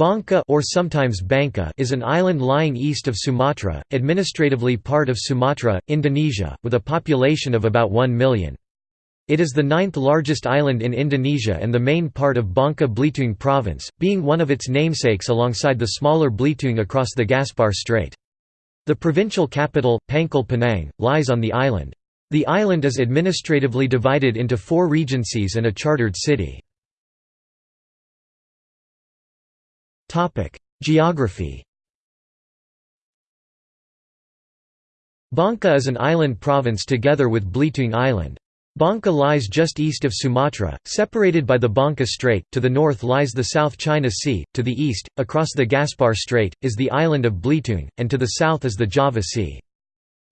Bangka or sometimes Bangka is an island lying east of Sumatra, administratively part of Sumatra, Indonesia, with a population of about 1 million. It is the ninth largest island in Indonesia and the main part of Bangka Belitung province, being one of its namesakes alongside the smaller Belitung across the Gaspar Strait. The provincial capital, Pangkal Pinang, lies on the island. The island is administratively divided into four regencies and a chartered city. Topic: Geography. Bangka is an island province together with Belitung Island. Bangka lies just east of Sumatra, separated by the Bangka Strait, to the north lies the South China Sea, to the east, across the Gaspar Strait, is the island of Belitung, and to the south is the Java Sea.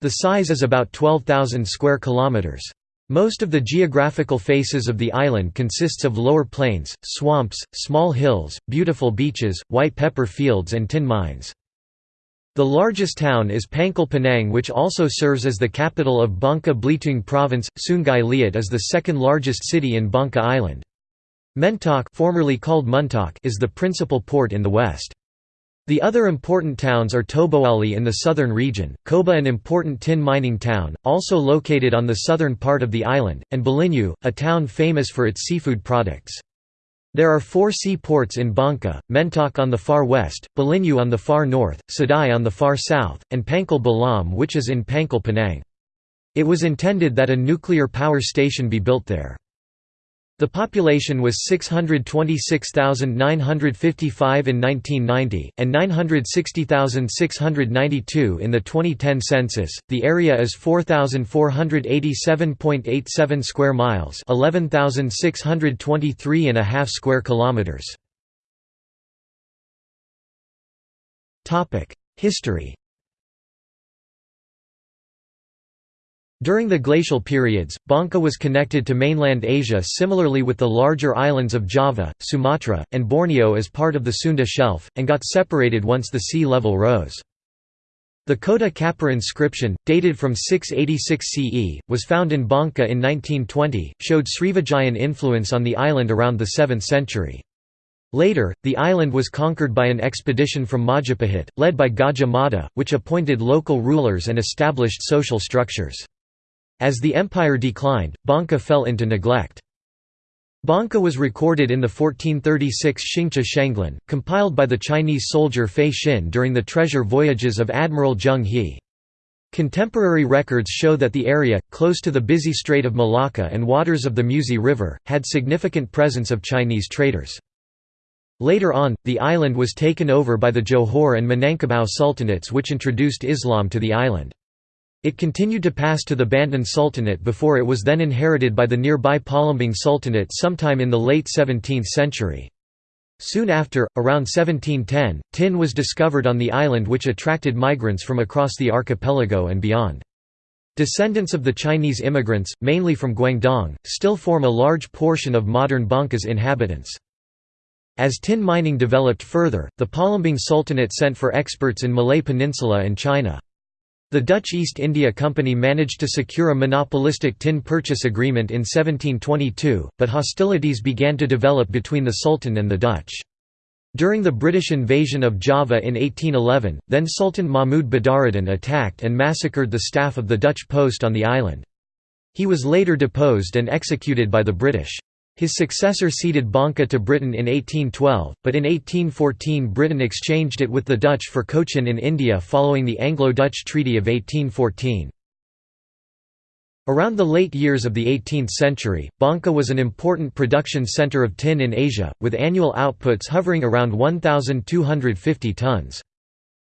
The size is about 12,000 square kilometers. Most of the geographical faces of the island consists of lower plains, swamps, small hills, beautiful beaches, white pepper fields and tin mines. The largest town is Pangkal Pinang which also serves as the capital of Bangka Belitung province. Sungai Liat is the second largest city in Bangka Island. Mentok formerly called Muntok is the principal port in the west. The other important towns are Toboali in the southern region, Koba an important tin mining town, also located on the southern part of the island, and Belinyu, a town famous for its seafood products. There are four sea ports in Bangka, Mentok on the far west, Belinyu on the far north, Sadai on the far south, and Pangkal Balam which is in Pangkal Pinang. It was intended that a nuclear power station be built there. The population was 626,955 in 1990, and 960,692 in the 2010 census. The area is 4,487.87 square miles, 11,623 and a half square kilometers. Topic: History. During the glacial periods, Bangka was connected to mainland Asia similarly with the larger islands of Java, Sumatra, and Borneo as part of the Sunda Shelf, and got separated once the sea level rose. The Kota Kapur inscription, dated from 686 CE, was found in Bangka in 1920, showed Srivijayan influence on the island around the 7th century. Later, the island was conquered by an expedition from Majapahit, led by Gajah Mada, which appointed local rulers and established social structures. As the empire declined, Bangka fell into neglect. Bangka was recorded in the 1436 Xingcha Shenglan, compiled by the Chinese soldier Fei Xin during the treasure voyages of Admiral Zheng He. Contemporary records show that the area, close to the busy Strait of Malacca and waters of the Musi River, had significant presence of Chinese traders. Later on, the island was taken over by the Johor and Minangkabau sultanates which introduced Islam to the island. It continued to pass to the Banten Sultanate before it was then inherited by the nearby Palembang Sultanate sometime in the late 17th century. Soon after, around 1710, tin was discovered on the island which attracted migrants from across the archipelago and beyond. Descendants of the Chinese immigrants, mainly from Guangdong, still form a large portion of modern Bangka's inhabitants. As tin mining developed further, the Palembang Sultanate sent for experts in Malay Peninsula and China. The Dutch East India Company managed to secure a monopolistic tin purchase agreement in 1722, but hostilities began to develop between the Sultan and the Dutch. During the British invasion of Java in 1811, then Sultan Mahmud Badaruddin attacked and massacred the staff of the Dutch post on the island. He was later deposed and executed by the British. His successor ceded Bangka to Britain in 1812, but in 1814 Britain exchanged it with the Dutch for Cochin in India following the Anglo-Dutch Treaty of 1814. Around the late years of the 18th century, Bangka was an important production centre of tin in Asia, with annual outputs hovering around 1,250 tons.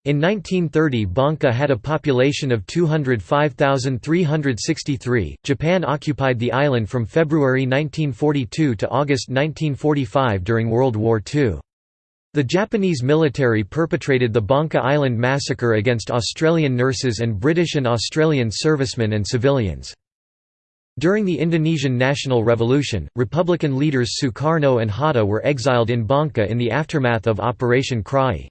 In 1930 Bangka had a population of 205,363. Japan occupied the island from February 1942 to August 1945 during World War II. The Japanese military perpetrated the Bangka Island massacre against Australian nurses and British and Australian servicemen and civilians. During the Indonesian National Revolution, Republican leaders Sukarno and Hatta were exiled in Bangka in the aftermath of Operation Kraai.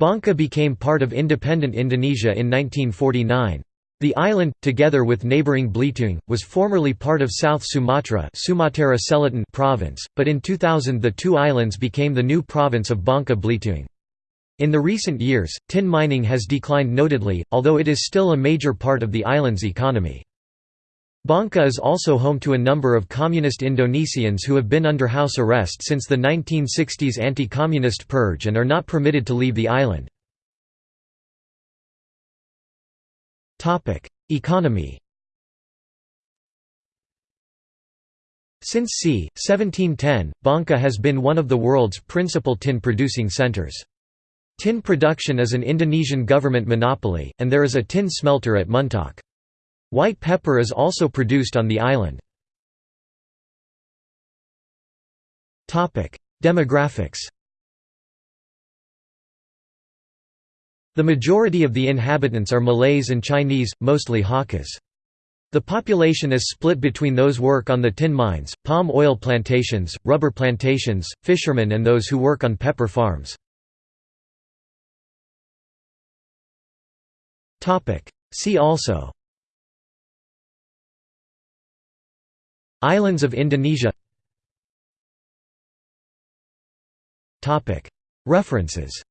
Bangka became part of independent Indonesia in 1949. The island, together with neighbouring Belitung, was formerly part of South Sumatra Sumatera Selatan province, but in 2000 the two islands became the new province of Bangka Belitung. In the recent years, tin mining has declined notably, although it is still a major part of the island's economy. Bangka is also home to a number of communist Indonesians who have been under house arrest since the 1960s anti-communist purge and are not permitted to leave the island. Economy Since c. 1710, Bangka has been one of the world's principal tin-producing centers. Tin production is an Indonesian government monopoly, and there is a tin smelter at Muntok. White pepper is also produced on the island. Demographics The majority of the inhabitants are Malays and Chinese, mostly Hakkas. The population is split between those who work on the tin mines, palm oil plantations, rubber plantations, fishermen and those who work on pepper farms. See also Islands of Indonesia. References